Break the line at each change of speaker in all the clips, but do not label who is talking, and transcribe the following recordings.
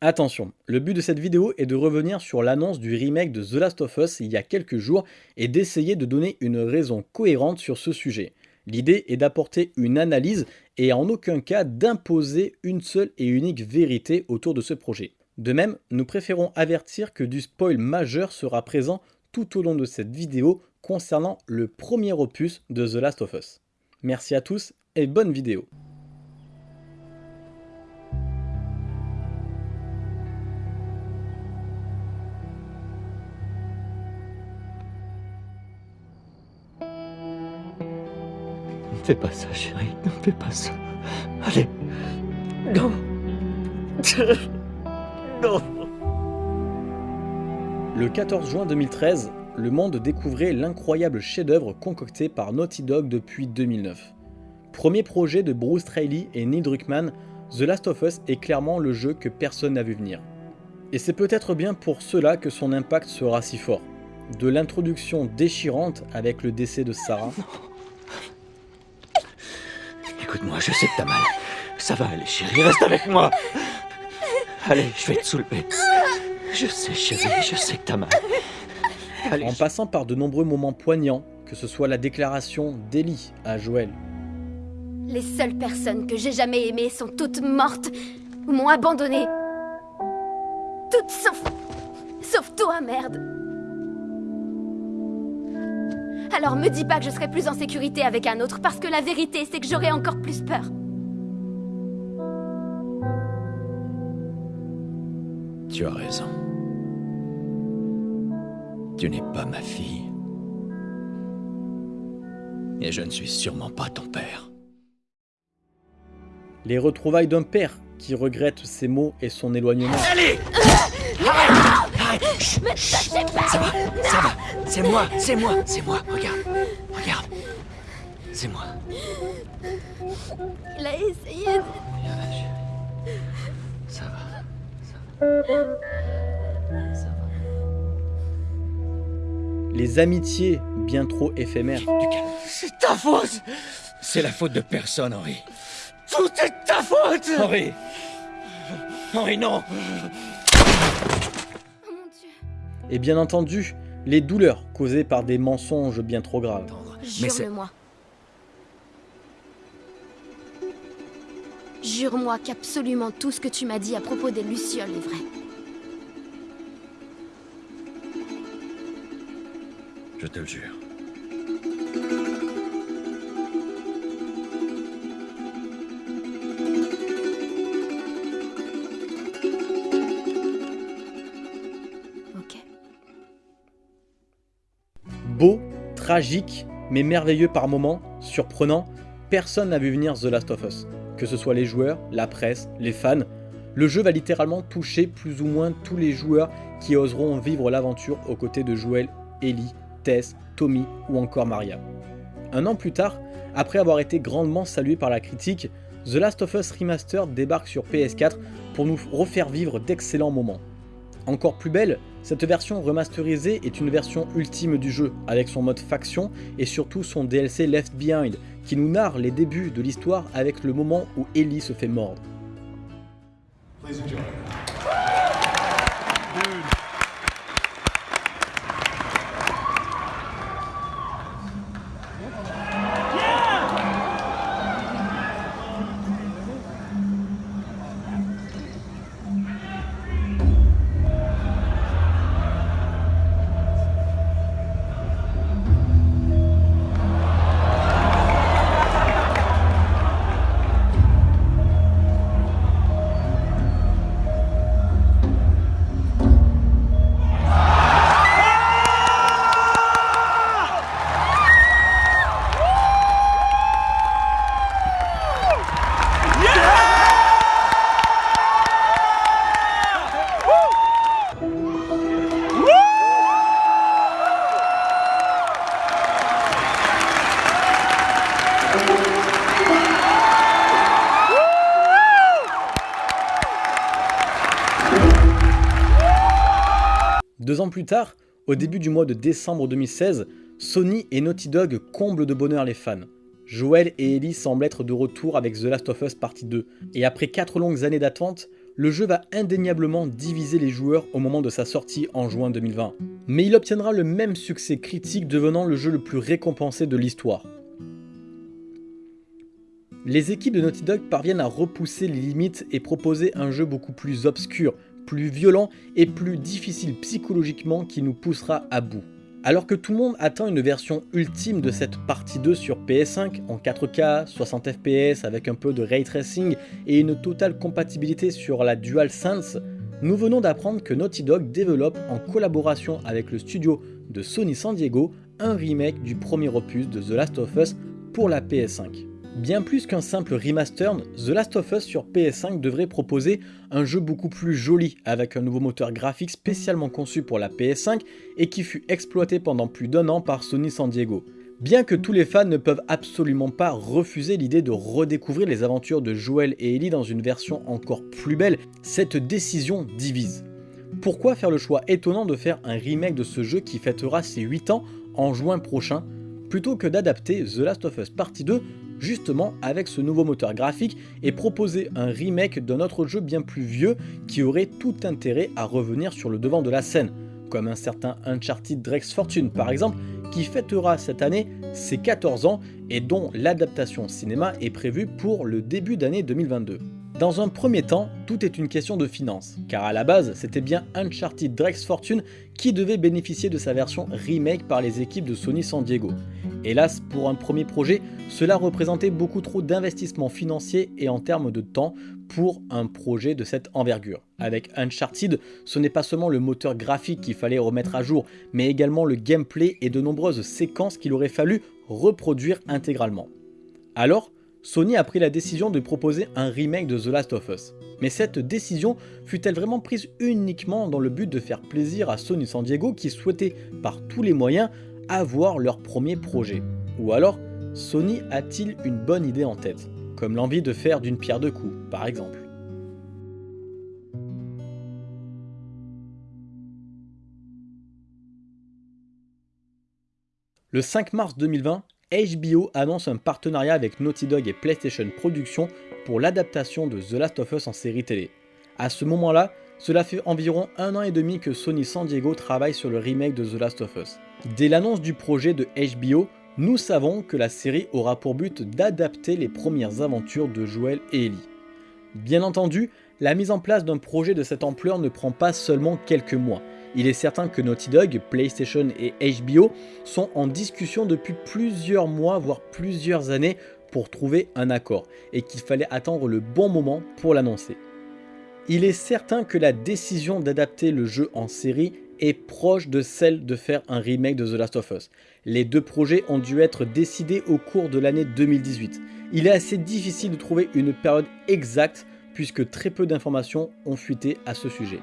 Attention, le but de cette vidéo est de revenir sur l'annonce du remake de The Last of Us il y a quelques jours et d'essayer de donner une raison cohérente sur ce sujet. L'idée est d'apporter une analyse et en aucun cas d'imposer une seule et unique vérité autour de ce projet. De même, nous préférons avertir que du spoil majeur sera présent tout au long de cette vidéo concernant le premier opus de The Last of Us. Merci à tous et bonne vidéo
fais pas ça, chérie. Ne fais pas ça. Allez. Non. non.
Le 14 juin 2013, le monde découvrait l'incroyable chef-d'œuvre concocté par Naughty Dog depuis 2009. Premier projet de Bruce Straley et Neil Druckmann, The Last of Us est clairement le jeu que personne n'a vu venir. Et c'est peut-être bien pour cela que son impact sera si fort. De l'introduction déchirante avec le décès de Sarah,
Écoute-moi, je sais que t'as mal. Ça va aller, chérie, reste avec moi. Allez, je vais te soulever. Je sais, chérie, je sais que t'as mal.
en passant par de nombreux moments poignants, que ce soit la déclaration d'Ellie à Joël.
Les seules personnes que j'ai jamais aimées sont toutes mortes ou m'ont abandonné. Toutes sauf... sauf toi, merde. Alors me dis pas que je serai plus en sécurité avec un autre, parce que la vérité, c'est que j'aurai encore plus peur.
Tu as raison. Tu n'es pas ma fille. Et je ne suis sûrement pas ton père.
Les retrouvailles d'un père qui regrette ses mots et son éloignement.
Allez
Mais Ça va,
ça va. C'est moi, c'est moi, c'est moi. Regarde, regarde. C'est moi.
Il a essayé de...
Ça va, ça va. Ça va.
Les amitiés bien trop éphémères.
C'est ta faute C'est la faute de personne, Henri. Tout est ta faute Henri Henri, non
et bien entendu, les douleurs causées par des mensonges bien trop graves.
Jure-le-moi. Jure-moi qu'absolument tout ce que tu m'as dit à propos des Lucioles est vrai.
Je te le jure.
Tragique, mais merveilleux par moments, surprenant, personne n'a vu venir The Last of Us. Que ce soit les joueurs, la presse, les fans, le jeu va littéralement toucher plus ou moins tous les joueurs qui oseront vivre l'aventure aux côtés de Joel, Ellie, Tess, Tommy ou encore Maria. Un an plus tard, après avoir été grandement salué par la critique, The Last of Us Remastered débarque sur PS4 pour nous refaire vivre d'excellents moments. Encore plus belle, cette version remasterisée est une version ultime du jeu, avec son mode faction et surtout son DLC Left Behind, qui nous narre les débuts de l'histoire avec le moment où Ellie se fait mordre. Deux ans plus tard, au début du mois de décembre 2016, Sony et Naughty Dog comblent de bonheur les fans. Joel et Ellie semblent être de retour avec The Last of Us Partie 2, et après 4 longues années d'attente, le jeu va indéniablement diviser les joueurs au moment de sa sortie en juin 2020. Mais il obtiendra le même succès critique devenant le jeu le plus récompensé de l'histoire. Les équipes de Naughty Dog parviennent à repousser les limites et proposer un jeu beaucoup plus obscur, plus violent et plus difficile psychologiquement qui nous poussera à bout. Alors que tout le monde attend une version ultime de cette partie 2 sur PS5 en 4K, 60 fps avec un peu de ray tracing et une totale compatibilité sur la DualSense, nous venons d'apprendre que Naughty Dog développe en collaboration avec le studio de Sony San Diego un remake du premier opus de The Last of Us pour la PS5. Bien plus qu'un simple remaster, The Last of Us sur PS5 devrait proposer un jeu beaucoup plus joli avec un nouveau moteur graphique spécialement conçu pour la PS5 et qui fut exploité pendant plus d'un an par Sony San Diego. Bien que tous les fans ne peuvent absolument pas refuser l'idée de redécouvrir les aventures de Joel et Ellie dans une version encore plus belle, cette décision divise. Pourquoi faire le choix étonnant de faire un remake de ce jeu qui fêtera ses 8 ans en juin prochain, plutôt que d'adapter The Last of Us Partie 2 justement avec ce nouveau moteur graphique et proposer un remake d'un autre jeu bien plus vieux qui aurait tout intérêt à revenir sur le devant de la scène, comme un certain Uncharted Drake's Fortune par exemple, qui fêtera cette année ses 14 ans et dont l'adaptation cinéma est prévue pour le début d'année 2022. Dans un premier temps, tout est une question de finances, car à la base, c'était bien Uncharted Drake's Fortune qui devait bénéficier de sa version remake par les équipes de Sony San Diego. Hélas, pour un premier projet, cela représentait beaucoup trop d'investissements financiers et en termes de temps pour un projet de cette envergure. Avec Uncharted, ce n'est pas seulement le moteur graphique qu'il fallait remettre à jour, mais également le gameplay et de nombreuses séquences qu'il aurait fallu reproduire intégralement. Alors, Sony a pris la décision de proposer un remake de The Last of Us. Mais cette décision fut-elle vraiment prise uniquement dans le but de faire plaisir à Sony San Diego qui souhaitait par tous les moyens avoir leur premier projet? Ou alors, Sony a-t-il une bonne idée en tête Comme l'envie de faire d'une pierre deux coups, par exemple? Le 5 mars 2020, HBO annonce un partenariat avec Naughty Dog et PlayStation Productions pour l'adaptation de The Last of Us en série télé. À ce moment-là, cela fait environ un an et demi que Sony San Diego travaille sur le remake de The Last of Us. Dès l'annonce du projet de HBO, nous savons que la série aura pour but d'adapter les premières aventures de Joel et Ellie. Bien entendu, la mise en place d'un projet de cette ampleur ne prend pas seulement quelques mois, il est certain que Naughty Dog, PlayStation et HBO sont en discussion depuis plusieurs mois, voire plusieurs années pour trouver un accord, et qu'il fallait attendre le bon moment pour l'annoncer. Il est certain que la décision d'adapter le jeu en série est proche de celle de faire un remake de The Last of Us. Les deux projets ont dû être décidés au cours de l'année 2018. Il est assez difficile de trouver une période exacte puisque très peu d'informations ont fuité à ce sujet.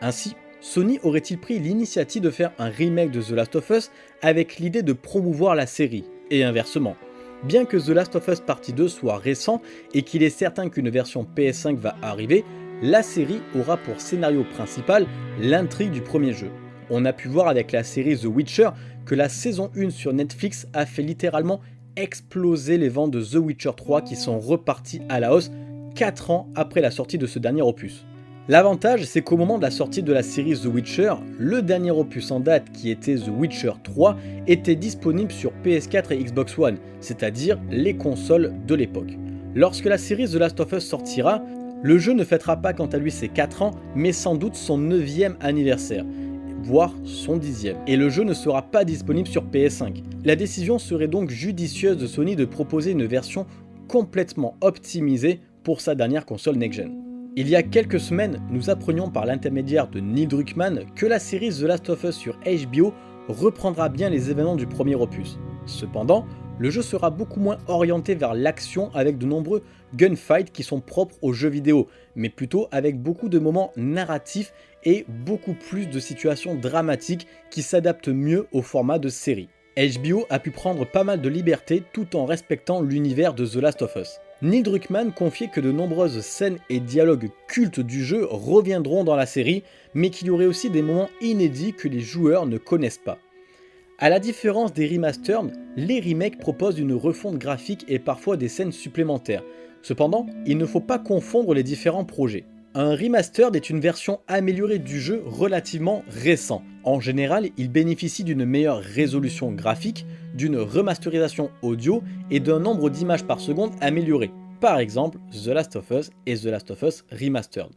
Ainsi, Sony aurait-il pris l'initiative de faire un remake de The Last of Us avec l'idée de promouvoir la série, et inversement Bien que The Last of Us Partie 2 soit récent et qu'il est certain qu'une version PS5 va arriver, la série aura pour scénario principal l'intrigue du premier jeu. On a pu voir avec la série The Witcher que la saison 1 sur Netflix a fait littéralement exploser les ventes de The Witcher 3 qui sont repartis à la hausse 4 ans après la sortie de ce dernier opus. L'avantage, c'est qu'au moment de la sortie de la série The Witcher, le dernier opus en date qui était The Witcher 3 était disponible sur PS4 et Xbox One, c'est-à-dire les consoles de l'époque. Lorsque la série The Last of Us sortira, le jeu ne fêtera pas quant à lui ses 4 ans, mais sans doute son 9ème anniversaire, voire son 10ème, et le jeu ne sera pas disponible sur PS5. La décision serait donc judicieuse de Sony de proposer une version complètement optimisée pour sa dernière console next-gen. Il y a quelques semaines, nous apprenions par l'intermédiaire de Neil Druckmann que la série The Last of Us sur HBO reprendra bien les événements du premier opus. Cependant, le jeu sera beaucoup moins orienté vers l'action avec de nombreux gunfights qui sont propres aux jeux vidéo, mais plutôt avec beaucoup de moments narratifs et beaucoup plus de situations dramatiques qui s'adaptent mieux au format de série. HBO a pu prendre pas mal de liberté tout en respectant l'univers de The Last of Us. Neil Druckmann confiait que de nombreuses scènes et dialogues cultes du jeu reviendront dans la série, mais qu'il y aurait aussi des moments inédits que les joueurs ne connaissent pas. A la différence des remasters, les remakes proposent une refonte graphique et parfois des scènes supplémentaires. Cependant, il ne faut pas confondre les différents projets. Un remastered est une version améliorée du jeu relativement récent. En général, il bénéficie d'une meilleure résolution graphique, d'une remasterisation audio et d'un nombre d'images par seconde amélioré. Par exemple, The Last of Us et The Last of Us Remastered.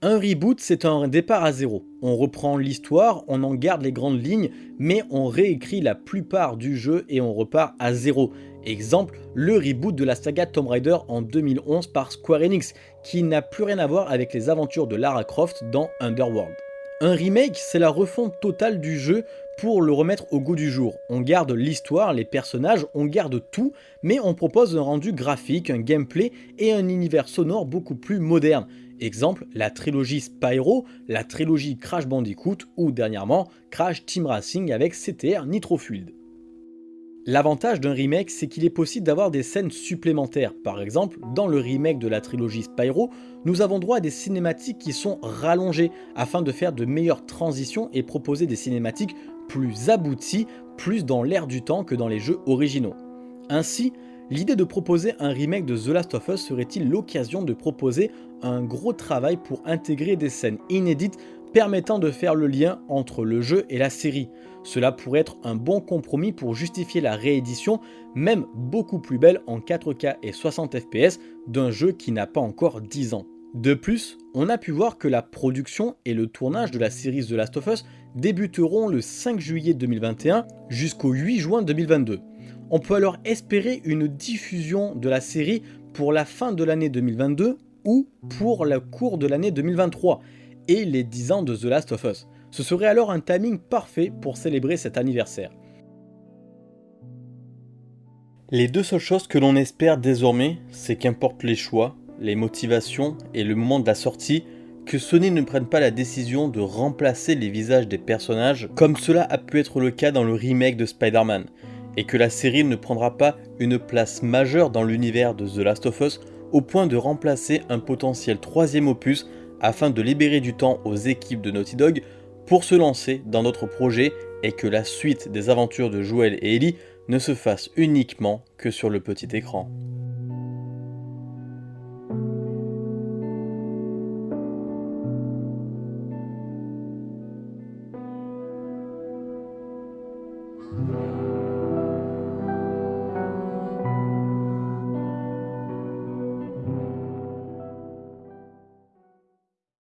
Un reboot, c'est un départ à zéro. On reprend l'histoire, on en garde les grandes lignes, mais on réécrit la plupart du jeu et on repart à zéro. Exemple, le reboot de la saga Tomb Raider en 2011 par Square Enix, qui n'a plus rien à voir avec les aventures de Lara Croft dans Underworld. Un remake, c'est la refonte totale du jeu pour le remettre au goût du jour. On garde l'histoire, les personnages, on garde tout, mais on propose un rendu graphique, un gameplay et un univers sonore beaucoup plus moderne. Exemple, la trilogie Spyro, la trilogie Crash Bandicoot ou dernièrement Crash Team Racing avec CTR Nitro L'avantage d'un remake, c'est qu'il est possible d'avoir des scènes supplémentaires. Par exemple, dans le remake de la trilogie Spyro, nous avons droit à des cinématiques qui sont rallongées afin de faire de meilleures transitions et proposer des cinématiques plus abouties, plus dans l'air du temps que dans les jeux originaux. Ainsi, L'idée de proposer un remake de The Last of Us serait-il l'occasion de proposer un gros travail pour intégrer des scènes inédites permettant de faire le lien entre le jeu et la série? Cela pourrait être un bon compromis pour justifier la réédition, même beaucoup plus belle en 4K et 60 fps d'un jeu qui n'a pas encore 10 ans. De plus, on a pu voir que la production et le tournage de la série The Last of Us débuteront le 5 juillet 2021 jusqu'au 8 juin 2022. On peut alors espérer une diffusion de la série pour la fin de l'année 2022 ou pour le cours de l'année 2023 et les 10 ans de The Last of Us. Ce serait alors un timing parfait pour célébrer cet anniversaire. Les deux seules choses que l'on espère désormais, c'est qu'importe les choix, les motivations et le moment de la sortie, que Sony ne prenne pas la décision de remplacer les visages des personnages comme cela a pu être le cas dans le remake de Spider-Man et que la série ne prendra pas une place majeure dans l'univers de The Last of Us au point de remplacer un potentiel troisième opus afin de libérer du temps aux équipes de Naughty Dog pour se lancer dans d'autres projets et que la suite des aventures de Joel et Ellie ne se fasse uniquement que sur le petit écran.